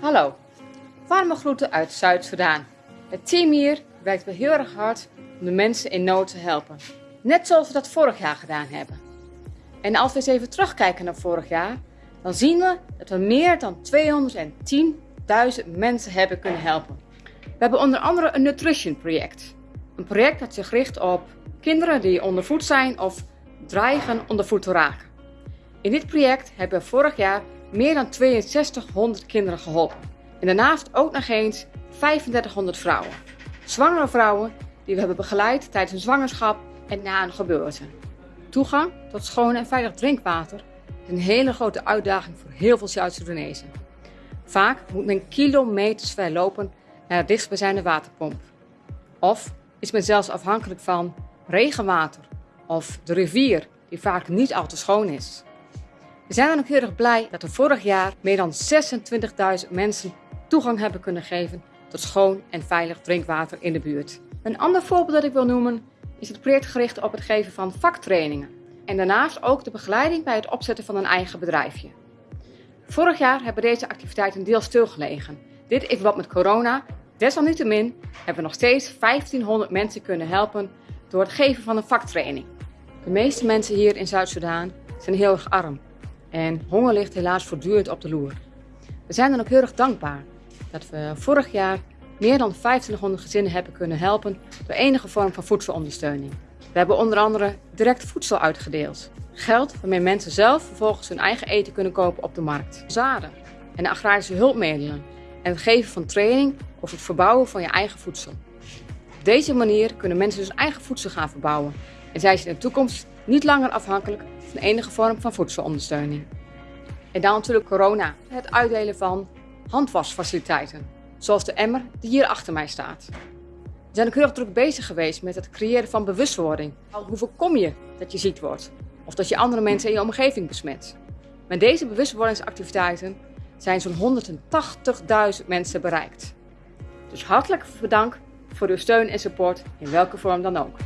Hallo, warme groeten uit Zuid-Soedan. Het team hier werkt weer heel erg hard om de mensen in nood te helpen. Net zoals we dat vorig jaar gedaan hebben. En als we eens even terugkijken naar vorig jaar, dan zien we dat we meer dan 210.000 mensen hebben kunnen helpen. We hebben onder andere een nutrition project. Een project dat zich richt op kinderen die ondervoed zijn of dreigen ondervoed te raken. In dit project hebben we vorig jaar meer dan 6200 kinderen geholpen. En daarnaast ook nog eens 3500 vrouwen. Zwangere vrouwen die we hebben begeleid tijdens een zwangerschap en na een geboorte. Toegang tot schoon en veilig drinkwater is een hele grote uitdaging voor heel veel Zuid-Soedanezen. Vaak moet men kilometers ver lopen naar de dichtstbijzijnde waterpomp. Of is men zelfs afhankelijk van regenwater of de rivier die vaak niet al te schoon is. We zijn dan ook heel erg blij dat we vorig jaar meer dan 26.000 mensen toegang hebben kunnen geven tot schoon en veilig drinkwater in de buurt. Een ander voorbeeld dat ik wil noemen is het project gericht op het geven van vaktrainingen. En daarnaast ook de begeleiding bij het opzetten van een eigen bedrijfje. Vorig jaar hebben deze activiteiten deels stilgelegen. Dit in verband met corona. Desalniettemin hebben we nog steeds 1500 mensen kunnen helpen door het geven van een vaktraining. De meeste mensen hier in Zuid-Soedan zijn heel erg arm. En honger ligt helaas voortdurend op de loer. We zijn dan ook heel erg dankbaar dat we vorig jaar meer dan 2500 gezinnen hebben kunnen helpen door enige vorm van voedselondersteuning. We hebben onder andere direct voedsel uitgedeeld. Geld waarmee mensen zelf vervolgens hun eigen eten kunnen kopen op de markt. Zaden en agrarische hulpmiddelen en het geven van training over het verbouwen van je eigen voedsel. Op deze manier kunnen mensen dus eigen voedsel gaan verbouwen en zijn ze in de toekomst niet langer afhankelijk van enige vorm van voedselondersteuning. En dan natuurlijk corona, het uitdelen van handwasfaciliteiten, zoals de emmer die hier achter mij staat. We zijn ook heel erg druk bezig geweest met het creëren van bewustwording. Hoe voorkom je dat je ziek wordt of dat je andere mensen in je omgeving besmet? Met deze bewustwordingsactiviteiten zijn zo'n 180.000 mensen bereikt. Dus hartelijk bedankt voor uw steun en support in welke vorm dan ook.